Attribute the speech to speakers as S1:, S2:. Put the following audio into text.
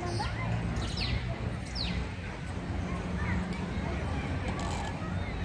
S1: Bye-bye.